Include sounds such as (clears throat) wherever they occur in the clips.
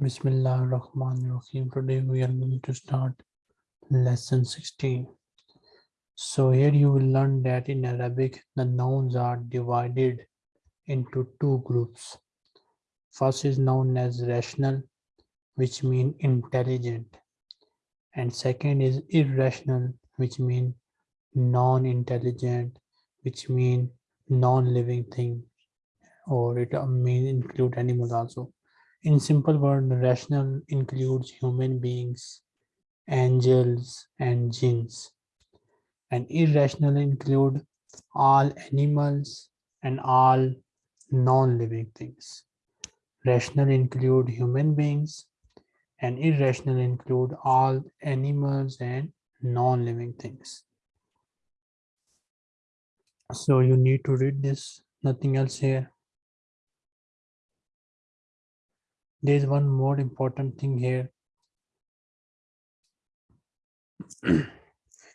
Bismillah ar-Rahman ar-Rahim. Today we are going to start lesson 16. So here you will learn that in Arabic the nouns are divided into two groups. First is known as rational which mean intelligent and second is irrational which mean non-intelligent which mean non-living thing or it may include animals also. In simple word, rational includes human beings, angels, and jinns. And irrational include all animals and all non-living things. Rational include human beings and irrational include all animals and non-living things. So you need to read this, nothing else here. There's one more important thing here. (clears throat)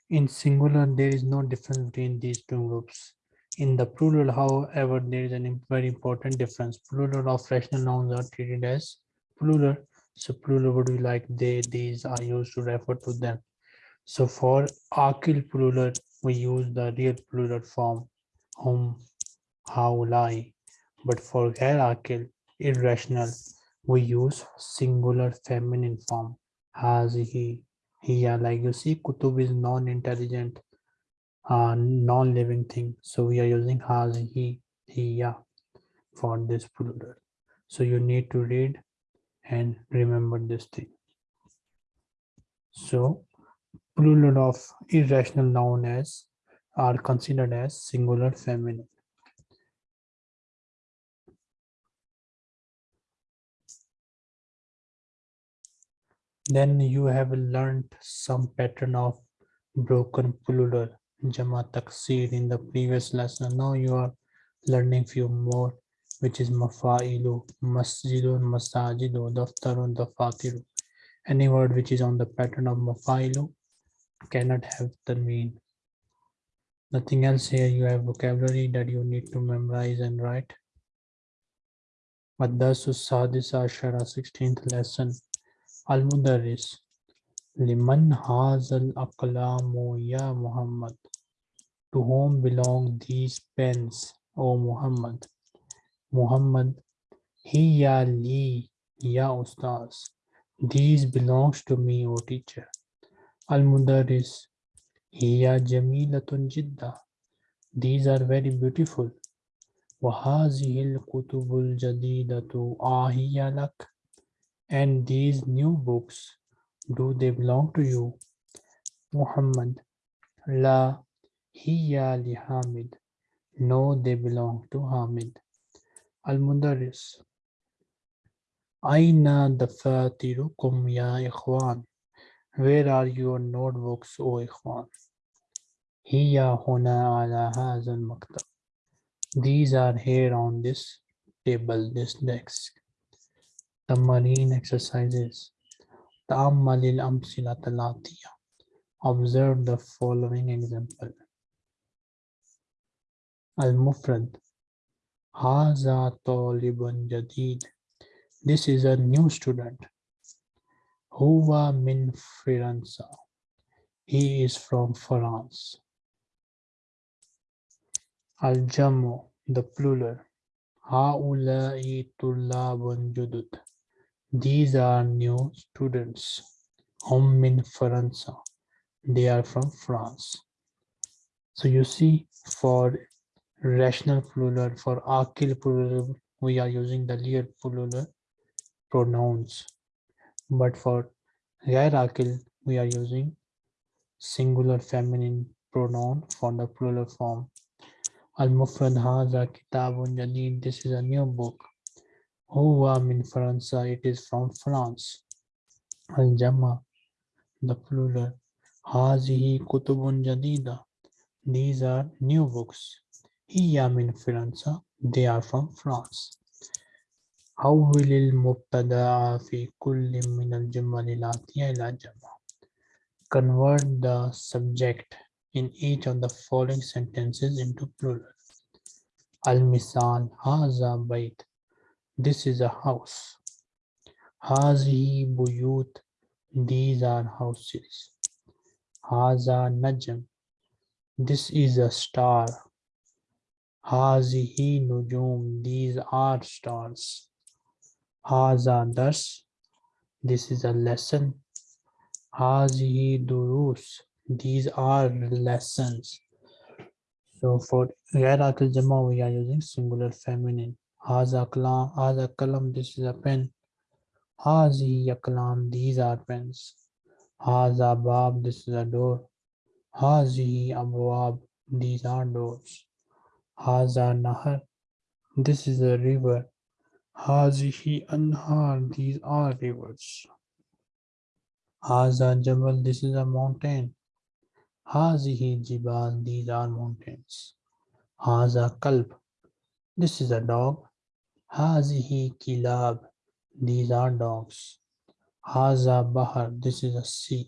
In singular there is no difference between these two groups. In the plural however there is a very important difference. Plural of rational nouns are treated as plural. So plural would be like? They these are used to refer to them. So for akil plural we use the real plural form hum how lie but for ghair akil irrational we use singular feminine form. Has he here like you see kutub is non-intelligent uh, non-living thing. So we are using has he here for this plural. So you need to read and remember this thing. So plural of irrational noun as are considered as singular feminine Then you have learned some pattern of broken plural Jama Taksir in the previous lesson. Now you are learning few more which is Mafa'ilu, Masjidun, Masajidu, Daftarun, Dafatiru. Any word which is on the pattern of Mafa'ilu cannot have tanween. Nothing else here. You have vocabulary that you need to memorize and write. Maddasu Sadisa Ashara 16th lesson. Al-Mudarris Liman Hazal Aqlamu Ya Muhammad To whom belong these pens, O Muhammad? Muhammad Hiya Li Ya Ustaz These belongs to me, O teacher. Al-Mudarris Hiya Jamilatun Jidda These are very beautiful. وهذه الكتب الجديدة آهي لك and these new books, do they belong to you? Muhammad, La hiya li Hamid. No, they belong to Hamid. Al-Mudarris, Aina dafatirukum ya ikhwan. Where are your notebooks, O ikhwan? Hiya huna ala hazal maktab. These are here on this table, this desk The marine exercises. تأمل الأمثلة الآتية. Observe the following example. المفرد هذا طالب جديد. This is a new student. هو من فرنسا. He is from France. الجمع the plural. هؤلاء طلاب جدد. These are new students. Hum in France. They are from France. So you see, for rational plural, for akil plural, we are using the real plural pronouns. But for ghair akil, we are using singular feminine pronoun for the plural form. Al-Mufrad Kitabun Jadid. This is a new book. Huwa min France, it is from France. Al-Jama, the plural. Hazihi kutubun jadida. These are new books. Hiya min France, they are from France. حول المبتدا في كل من الجمل الآتية إلى جمع. Convert the subject in each of the following sentences into plural. Al-Misal, Haza Bait. This is a house. Hazihi buyut. These are houses. Haza najm. This is a star. Hazihi nujum. These are stars. Haza dars. This is a lesson. Hazihi durus. These are lessons. So for Ghair Jama, we are using singular feminine. Haza kalam, kalam, this is a pen. Hazi kalam, these are pens. Haza bab, this is a door. Hazi abwab, these are doors. Haza nahar, this is a river. Hazihi anhar, these are rivers. Haza jabal, this is a mountain. Hazihi jibal, these are mountains. Haza kalb, this is a dog. Hazihi kilab, these are dogs. Haza bahar, this is a sea.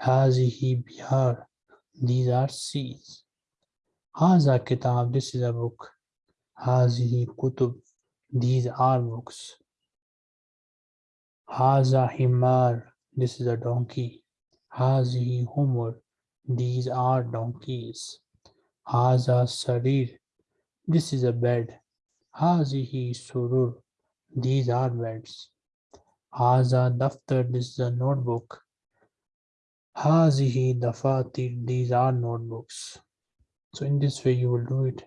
Hazihi bihar, these are seas. Haza kitab, this is a book. Hazihi kutub, these are books. Haza himar, this is a donkey. Hazihi humur, these are donkeys. Haza sarir. This is a bed. Hazihi surur. These are beds. Haza daftar. This is a notebook. Hazihi dafatir. These are notebooks. So in this way you will do it.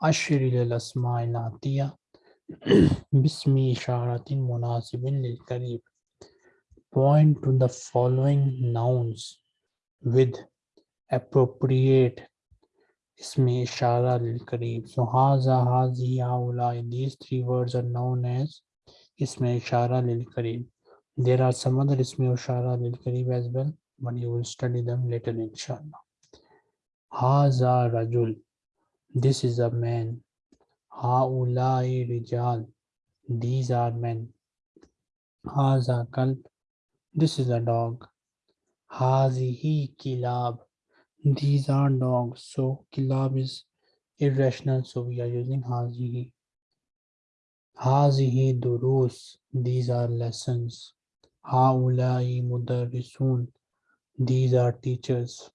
Ashiri lil asma'il atiya. Bismi isharatin munasibin lil karib. Point to the following nouns with appropriate ismi ishara lil kareeb so haza hazi haula these three words are known as ismi ishara lil kareeb there are some other ismi ishara lil kareeb as well but you will study them later inshallah haza rajul this is a man haulai rijal these are men haza kalb this is a dog Hazihi kilab. These are dogs. So kilab is irrational. So we are using hazihi. Hazihi durus. These are lessons. Haulai mudarrisun. These are teachers.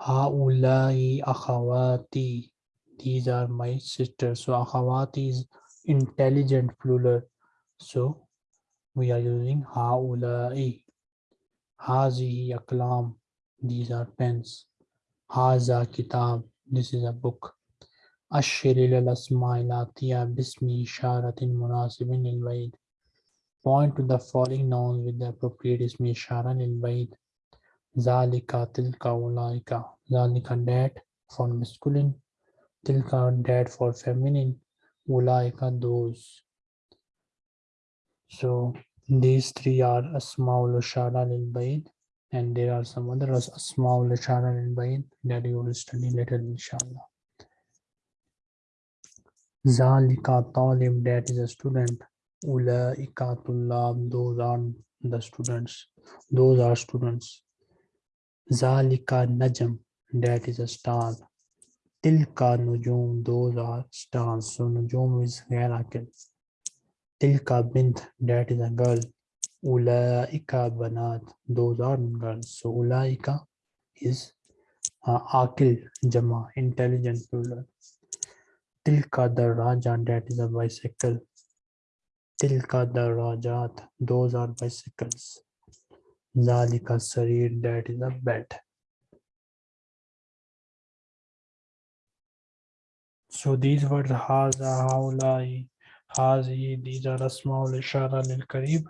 Haulai akhawati. These are my sisters. So akhawati is intelligent plural. So we are using haulai. Hazihi aklam. These are pens. Haza kitab. This is a book. Ashir al asma'il atiya bismi isharatin munasibin lil baid. Point to the following nouns with the appropriate ismi ishara lil baid. Zalika tilka ulaika. Zalika that for masculine. Tilka that for feminine. Ulaika those. So these three are Asmaul Ishara lil Baid, and there are some other Asmaul Ishara lil Baid that you will study later, inshallah. Zalika Talib, that is a student. Ulaika Tullab, those are the students. Those are students. Zalika Najm, that is a star. Tilka Nujum, those are stars. So Nujum is Ghair Tilka bint, that is a girl. Ulaika banat, those are girls. So ulaika is uh, akil jama, intelligent plural. Tilka the raja, that is a bicycle. Tilka the rajat, those are bicycles. Zalika sarir, that is a bed. So these words haza, haulai, Hazi, these are Asmaul Ishara lil Karib.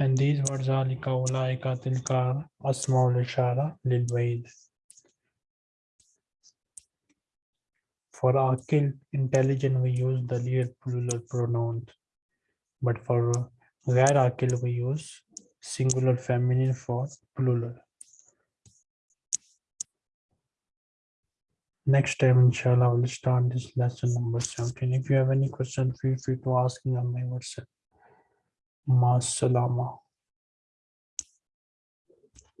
And these words are Lika Ulaika Tilka Asmaul Ishara lil Baid. For Akil, intelligent, we use the plural pronouns. But for Ghair Akil, we use singular feminine for plural. Next time, inshallah, we'll start this lesson number 17. If you have any question, feel free to ask me on my WhatsApp. ma salama.